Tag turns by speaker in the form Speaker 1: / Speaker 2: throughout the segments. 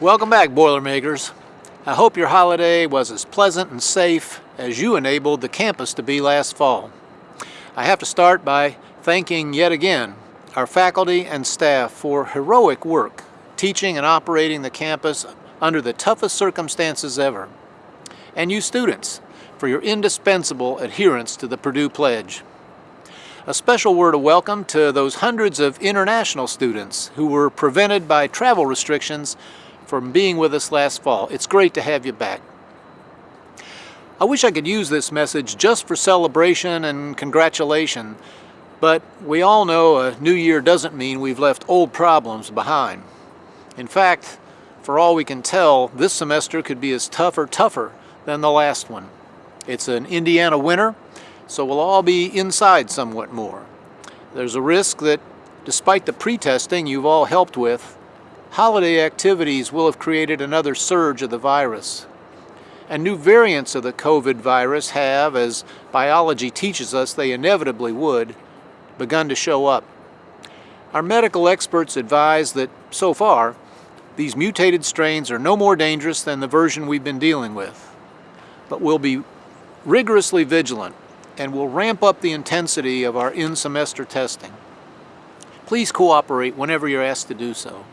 Speaker 1: Welcome back, Boilermakers. I hope your holiday was as pleasant and safe as you enabled the campus to be last fall. I have to start by thanking yet again our faculty and staff for heroic work teaching and operating the campus under the toughest circumstances ever. And you students for your indispensable adherence to the Purdue Pledge. A special word of welcome to those hundreds of international students who were prevented by travel restrictions from being with us last fall. It's great to have you back. I wish I could use this message just for celebration and congratulation, but we all know a new year doesn't mean we've left old problems behind. In fact, for all we can tell, this semester could be as tough or tougher than the last one. It's an Indiana winter, so we'll all be inside somewhat more. There's a risk that, despite the pre-testing you've all helped with, holiday activities will have created another surge of the virus. And new variants of the COVID virus have, as biology teaches us they inevitably would, begun to show up. Our medical experts advise that, so far, these mutated strains are no more dangerous than the version we've been dealing with. But we'll be rigorously vigilant and we'll ramp up the intensity of our in-semester testing. Please cooperate whenever you're asked to do so.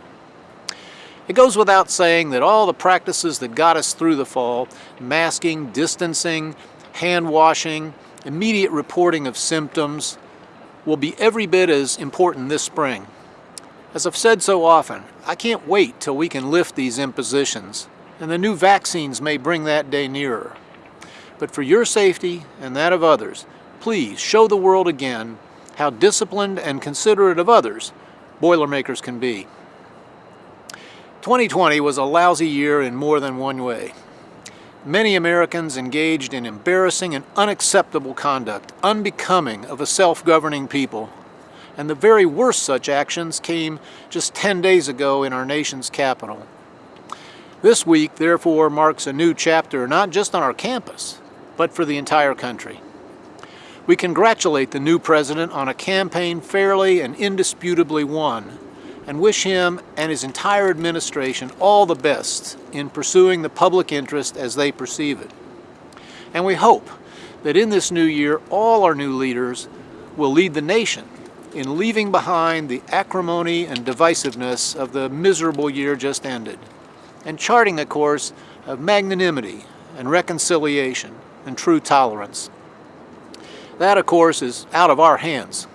Speaker 1: It goes without saying that all the practices that got us through the fall, masking, distancing, hand washing, immediate reporting of symptoms, will be every bit as important this spring. As I've said so often, I can't wait till we can lift these impositions, and the new vaccines may bring that day nearer. But for your safety and that of others, please show the world again how disciplined and considerate of others Boilermakers can be. 2020 was a lousy year in more than one way. Many Americans engaged in embarrassing and unacceptable conduct, unbecoming of a self-governing people. And the very worst such actions came just 10 days ago in our nation's capital. This week, therefore, marks a new chapter not just on our campus, but for the entire country. We congratulate the new president on a campaign fairly and indisputably won and wish him and his entire administration all the best in pursuing the public interest as they perceive it. And we hope that in this new year, all our new leaders will lead the nation in leaving behind the acrimony and divisiveness of the miserable year just ended, and charting a course of magnanimity and reconciliation and true tolerance. That, of course, is out of our hands.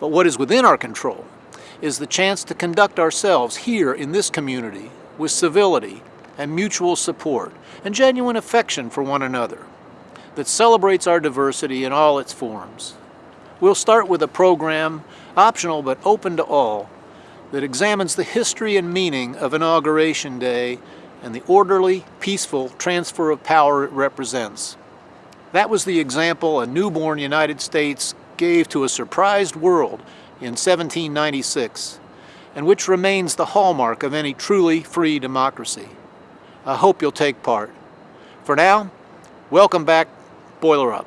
Speaker 1: But what is within our control is the chance to conduct ourselves here in this community with civility and mutual support and genuine affection for one another that celebrates our diversity in all its forms. We'll start with a program, optional but open to all, that examines the history and meaning of Inauguration Day and the orderly, peaceful transfer of power it represents. That was the example a newborn United States gave to a surprised world in 1796, and which remains the hallmark of any truly free democracy. I hope you'll take part. For now, welcome back, Boiler Up.